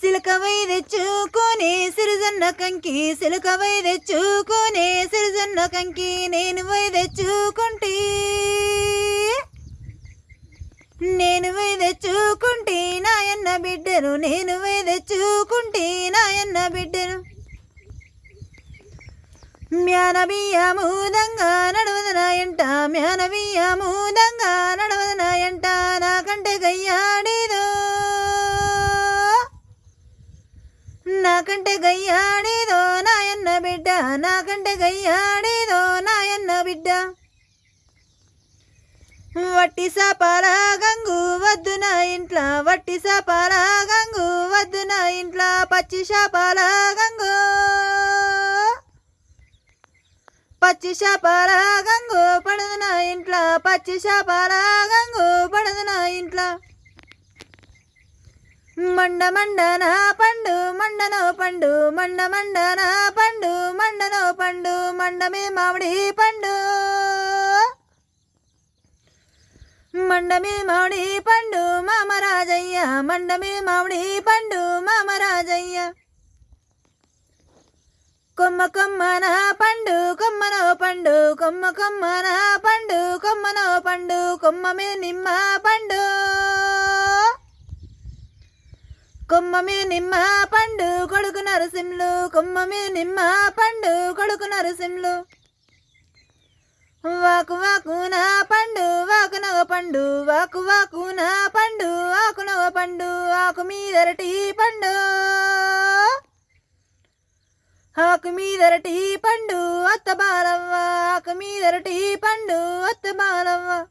సిలకవై తెచ్చుకొని సిరిజన్న కంకి సిలకవై తెచ్చుకొని సిరిజన్న కంకి నేను వై తెచ్చుకుంటే. నేను వై తెచ్చుకుంటే నాయన్న బిడ్డను నేను వై తెచ్చుకుంటే నాయన్న బిడ్డను. మ్యానబియ్యముదంగా నడవదనాయంట మ్యానబియ్యముదంగా మూదంగా నాకంటే గయ్యాడేదో నాయన్న బిడ్డ నాకంటే గయ్యాడేదో నాయన్న బిడ్డ. వట్టి సాపాల గంగు వద్దు నా ఇంట్లో వట్టి సాపాల గంగు వద్దు నా ఇంట్లో పచ్చి శాపాల గంగు. పచ్చి శాపాల గంగు పడదు నా ఇంట్లో పచ్చి శాపాల గంగు పడదు నా ఇంట్లో. మండ మండన పండు మండ పండు మండ మండన పండు మండనో పండు మండమే మామిడి పండు. మండమే మామిడి పండు మామరాజయ్య మండమే మామిడి పండు మామరాజయ్య కొమ్మ కొమ్మన పండు కొమ్మనో పండు కొమ్మ కొమ్మన పండు కొమ్మనో పండు కొమ్మమే నిమ్మ పండు. కొమ్మమే నిమ్మ పండు కొడుకు నరసింహులు కొమ్మమే నిమ్మ పండు కొడుకు నరసింహులు. వాకు వాకున పండు వాకునవ పండు వాకు వాకున పండు ఆకునవ పండు ఆకు మీదరటి పండు. ఆకు మీదరటి పండు అత్త బాలవ్వ ఆకు మీదరటి పండు అత్త బాలవ్వ.